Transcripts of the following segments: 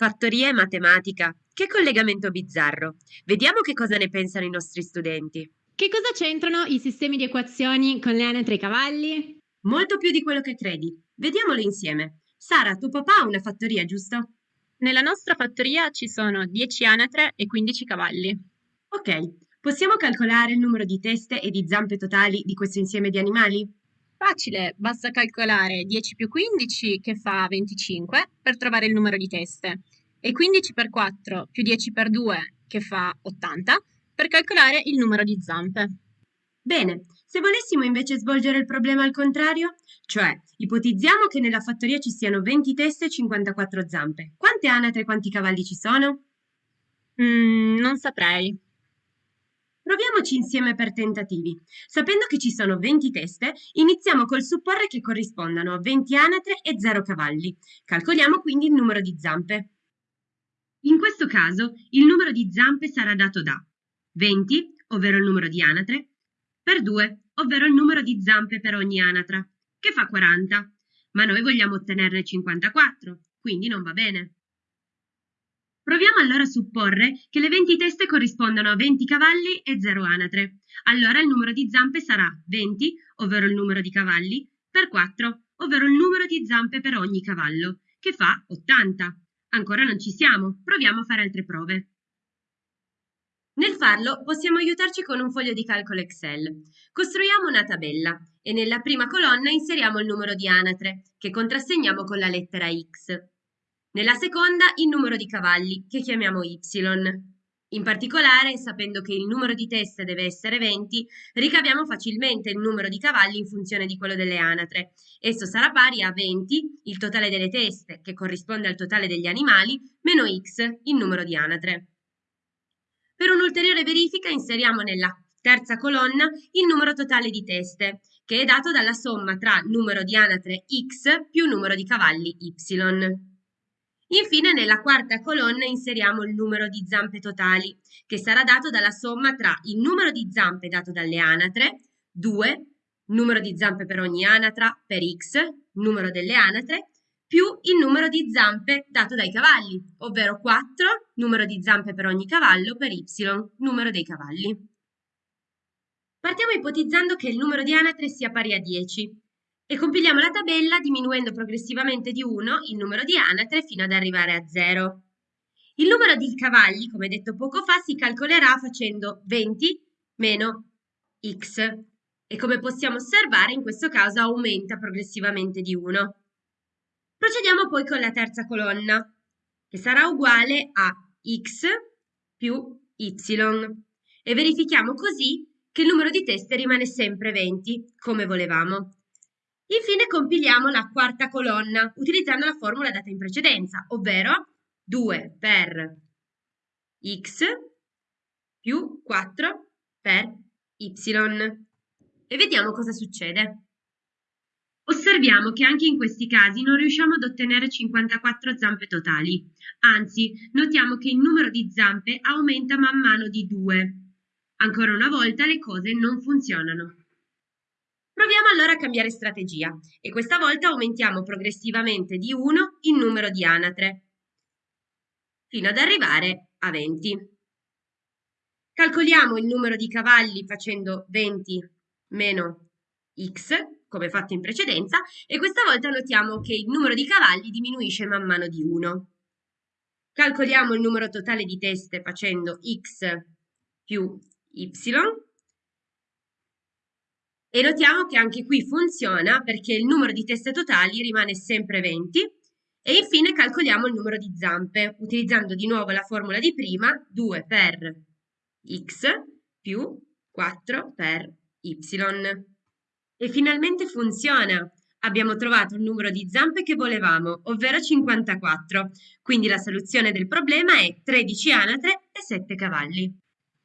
Fattoria e matematica. Che collegamento bizzarro. Vediamo che cosa ne pensano i nostri studenti. Che cosa c'entrano i sistemi di equazioni con le anatre e i cavalli? Molto più di quello che credi. Vediamolo insieme. Sara, tuo papà ha una fattoria, giusto? Nella nostra fattoria ci sono 10 anatre e 15 cavalli. Ok, possiamo calcolare il numero di teste e di zampe totali di questo insieme di animali? Facile, basta calcolare 10 più 15 che fa 25 per trovare il numero di teste e 15 per 4 più 10 per 2 che fa 80 per calcolare il numero di zampe. Bene, se volessimo invece svolgere il problema al contrario, cioè ipotizziamo che nella fattoria ci siano 20 teste e 54 zampe, quante anatre e quanti cavalli ci sono? Mm, non saprei. Proviamoci insieme per tentativi. Sapendo che ci sono 20 teste, iniziamo col supporre che corrispondano a 20 anatre e 0 cavalli. Calcoliamo quindi il numero di zampe. In questo caso, il numero di zampe sarà dato da 20, ovvero il numero di anatre, per 2, ovvero il numero di zampe per ogni anatra, che fa 40. Ma noi vogliamo ottenerne 54, quindi non va bene. Proviamo allora a supporre che le 20 teste corrispondano a 20 cavalli e 0 anatre. Allora il numero di zampe sarà 20, ovvero il numero di cavalli, per 4, ovvero il numero di zampe per ogni cavallo, che fa 80. Ancora non ci siamo, proviamo a fare altre prove. Nel farlo possiamo aiutarci con un foglio di calcolo Excel. Costruiamo una tabella e nella prima colonna inseriamo il numero di anatre, che contrassegniamo con la lettera X. Nella seconda il numero di cavalli, che chiamiamo y. In particolare, sapendo che il numero di teste deve essere 20, ricaviamo facilmente il numero di cavalli in funzione di quello delle anatre. Esso sarà pari a 20, il totale delle teste, che corrisponde al totale degli animali, meno x, il numero di anatre. Per un'ulteriore verifica inseriamo nella terza colonna il numero totale di teste, che è dato dalla somma tra numero di anatre x più numero di cavalli y. Infine nella quarta colonna inseriamo il numero di zampe totali, che sarà dato dalla somma tra il numero di zampe dato dalle anatre, 2, numero di zampe per ogni anatra per x, numero delle anatre, più il numero di zampe dato dai cavalli, ovvero 4, numero di zampe per ogni cavallo per y, numero dei cavalli. Partiamo ipotizzando che il numero di anatre sia pari a 10 e compiliamo la tabella diminuendo progressivamente di 1 il numero di anatre fino ad arrivare a 0. Il numero di cavalli, come detto poco fa, si calcolerà facendo 20 meno x e come possiamo osservare in questo caso aumenta progressivamente di 1. Procediamo poi con la terza colonna, che sarà uguale a x più y e verifichiamo così che il numero di teste rimane sempre 20, come volevamo. Infine compiliamo la quarta colonna utilizzando la formula data in precedenza, ovvero 2 per x più 4 per y. E vediamo cosa succede. Osserviamo che anche in questi casi non riusciamo ad ottenere 54 zampe totali, anzi notiamo che il numero di zampe aumenta man mano di 2. Ancora una volta le cose non funzionano. Allora cambiare strategia e questa volta aumentiamo progressivamente di 1 il numero di anatre, fino ad arrivare a 20. Calcoliamo il numero di cavalli facendo 20 meno x, come fatto in precedenza, e questa volta notiamo che il numero di cavalli diminuisce man mano di 1. Calcoliamo il numero totale di teste facendo x più y, e notiamo che anche qui funziona perché il numero di teste totali rimane sempre 20 e infine calcoliamo il numero di zampe utilizzando di nuovo la formula di prima 2 per x più 4 per y. E finalmente funziona! Abbiamo trovato il numero di zampe che volevamo, ovvero 54. Quindi la soluzione del problema è 13 anatre e 7 cavalli.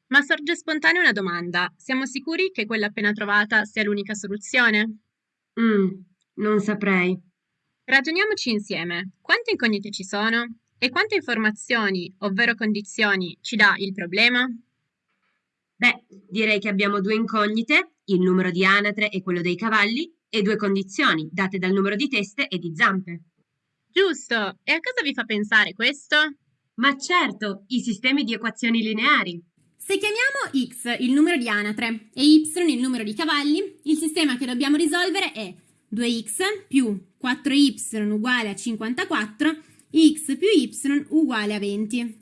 Ma sorge spontanea una domanda. Siamo sicuri che quella appena trovata sia l'unica soluzione? Mm, non saprei. Ragioniamoci insieme. Quante incognite ci sono? E quante informazioni, ovvero condizioni, ci dà il problema? Beh, direi che abbiamo due incognite, il numero di anatre e quello dei cavalli, e due condizioni, date dal numero di teste e di zampe. Giusto. E a cosa vi fa pensare questo? Ma certo, i sistemi di equazioni lineari. Se chiamiamo x il numero di anatre e y il numero di cavalli, il sistema che dobbiamo risolvere è 2x più 4y uguale a 54, x più y uguale a 20.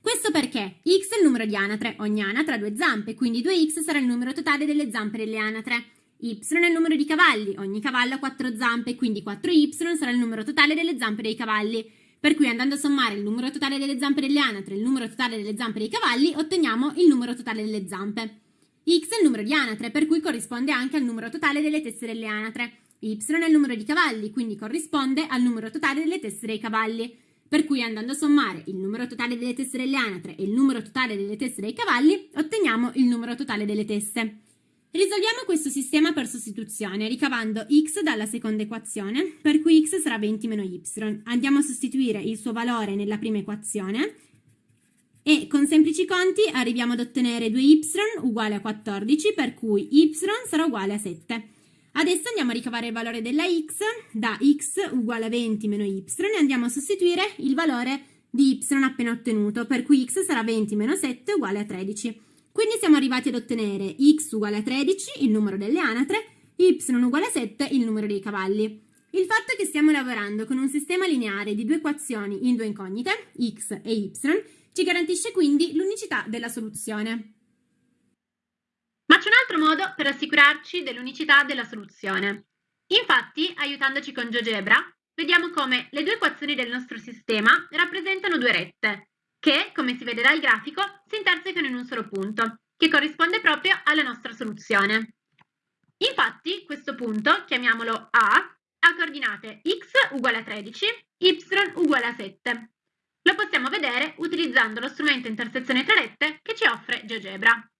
Questo perché x è il numero di anatre, ogni anatra ha due zampe, quindi 2x sarà il numero totale delle zampe delle anatre. y è il numero di cavalli, ogni cavallo ha 4 zampe, quindi 4y sarà il numero totale delle zampe dei cavalli. Per cui andando a sommare il numero totale delle zampe delle anatre e il numero totale delle zampe dei cavalli, otteniamo il numero totale delle zampe. x è il numero di anatre, per cui corrisponde anche al numero totale delle teste delle anatre. y è il numero di cavalli, quindi corrisponde al numero totale delle teste dei cavalli. Per cui andando a sommare il numero totale delle teste delle anatre e il numero totale delle teste dei cavalli, otteniamo il numero totale delle teste. Risolviamo questo sistema per sostituzione, ricavando x dalla seconda equazione, per cui x sarà 20 meno y. Andiamo a sostituire il suo valore nella prima equazione e con semplici conti arriviamo ad ottenere 2y uguale a 14, per cui y sarà uguale a 7. Adesso andiamo a ricavare il valore della x, da x uguale a 20 meno y, e andiamo a sostituire il valore di y appena ottenuto, per cui x sarà 20 meno 7 uguale a 13. Quindi siamo arrivati ad ottenere x uguale a 13, il numero delle anatre, y uguale a 7, il numero dei cavalli. Il fatto che stiamo lavorando con un sistema lineare di due equazioni in due incognite, x e y, ci garantisce quindi l'unicità della soluzione. Ma c'è un altro modo per assicurarci dell'unicità della soluzione. Infatti, aiutandoci con GeoGebra, vediamo come le due equazioni del nostro sistema rappresentano due rette, che, come si vede dal grafico, si intersecano in un solo punto, che corrisponde proprio alla nostra soluzione. Infatti, questo punto, chiamiamolo A, ha coordinate x uguale a 13, y uguale a 7. Lo possiamo vedere utilizzando lo strumento intersezione tra rette che ci offre GeoGebra.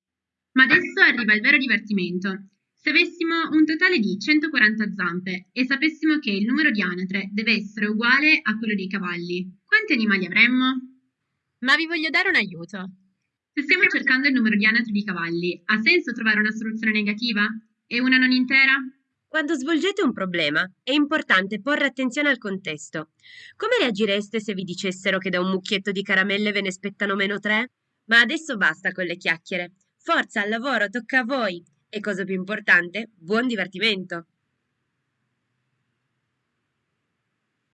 Ma adesso arriva il vero divertimento. Se avessimo un totale di 140 zampe e sapessimo che il numero di anatre deve essere uguale a quello dei cavalli, quanti animali avremmo? Ma vi voglio dare un aiuto. Se stiamo cercando il numero di anatre di cavalli, ha senso trovare una soluzione negativa? E una non intera? Quando svolgete un problema è importante porre attenzione al contesto. Come reagireste se vi dicessero che da un mucchietto di caramelle ve ne spettano meno tre? Ma adesso basta con le chiacchiere. Forza al lavoro, tocca a voi. E cosa più importante, buon divertimento!